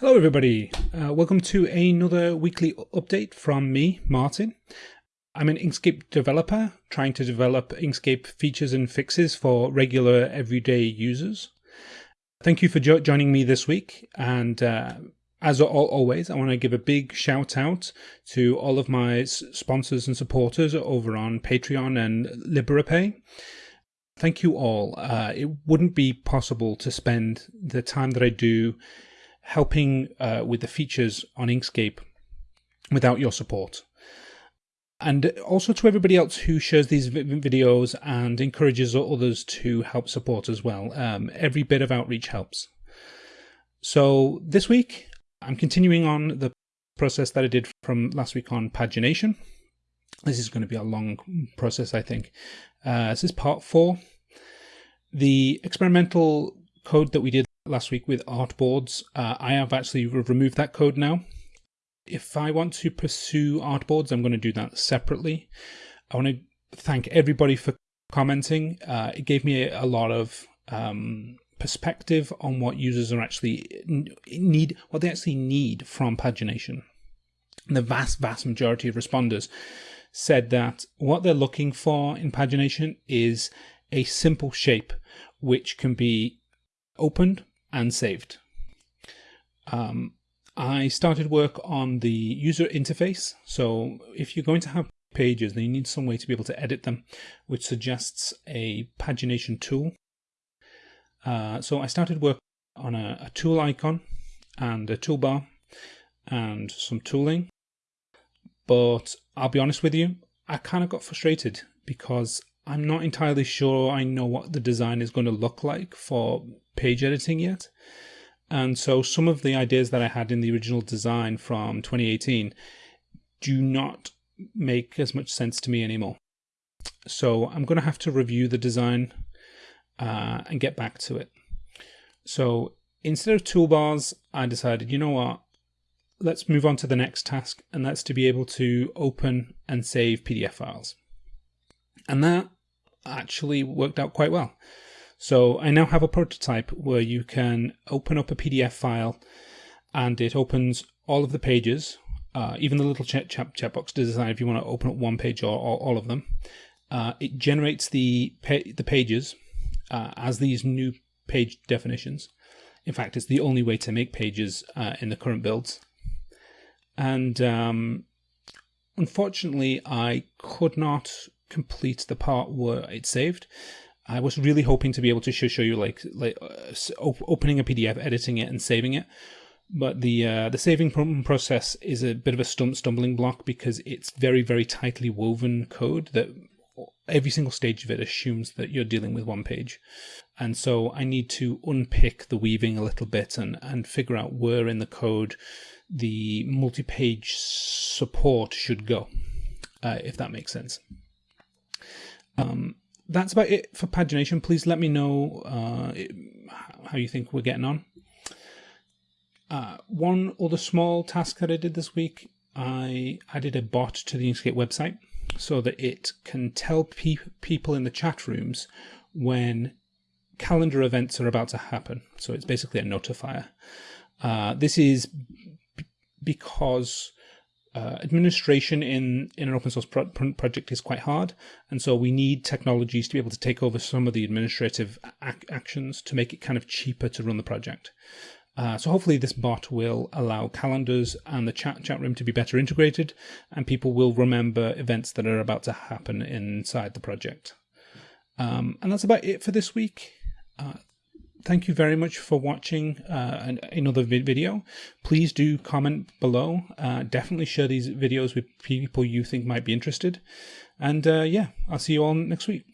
Hello, everybody. Uh, welcome to another weekly update from me, Martin. I'm an Inkscape developer trying to develop Inkscape features and fixes for regular everyday users. Thank you for jo joining me this week. And uh, as always, I want to give a big shout out to all of my sponsors and supporters over on Patreon and Liberapay. Thank you all. Uh, it wouldn't be possible to spend the time that I do helping uh, with the features on Inkscape without your support. And also to everybody else who shares these videos and encourages others to help support as well. Um, every bit of outreach helps. So this week, I'm continuing on the process that I did from last week on pagination. This is going to be a long process, I think. Uh, this is part four. The experimental code that we did last week with artboards. Uh, I have actually removed that code now. If I want to pursue artboards, I'm going to do that separately. I want to thank everybody for commenting. Uh, it gave me a, lot of um, perspective on what users are actually need, what they actually need from pagination. the vast, vast majority of responders said that what they're looking for in pagination is a simple shape which can be opened and saved. Um, I started work on the user interface. So if you're going to have pages, then you need some way to be able to edit them, which suggests a pagination tool. Uh, so I started work on a, a tool icon and a toolbar and some tooling. But I'll be honest with you, I kind of got frustrated because I'm not entirely sure I know what the design is going to look like for page editing yet. And so some of the ideas that I had in the original design from 2018 do not make as much sense to me anymore. So I'm going to have to review the design uh, and get back to it. So instead of toolbars, I decided, you know what, let's move on to the next task, and that's to be able to open and save PDF files. And that actually worked out quite well. So I now have a prototype where you can open up a PDF file and it opens all of the pages, uh, even the little chat, chat, chat box to decide if you want to open up one page or, or all of them. Uh, it generates the pa the pages uh, as these new page definitions. In fact, it's the only way to make pages uh, in the current builds. And um, unfortunately, I could not complete the part where it saved. I was really hoping to be able to show, show you like like uh, opening a PDF, editing it, and saving it. But the uh, the saving process is a bit of a stum- stumbling block because it's very very tightly woven code that every single stage of it assumes that you're dealing with one page. And so I need to unpick the weaving a little bit and, and figure out where in the code the multi-page support should go, uh, if that makes sense. Um, that's about it for pagination. Please let me know uh, how you think we're getting on. Uh, one other small task that I did this week, I added a bot to the Inkscape website so that it can tell pe people in the chat rooms when calendar events are about to happen. So it's basically a notifier. Uh, this is because uh, administration in, in an open source pro project is quite hard. And so we need technologies to be able to take over some of the administrative ac actions to make it kind of cheaper to run the project. Uh, so hopefully this bot will allow calendars and the chat chat room to be better integrated and people will remember events that are about to happen inside the project. Um, and that's about it for this week. Uh, thank you very much for watching uh, another video. Please do comment below. Uh, definitely share these videos with people you think might be interested. And uh, yeah, I'll see you all next week.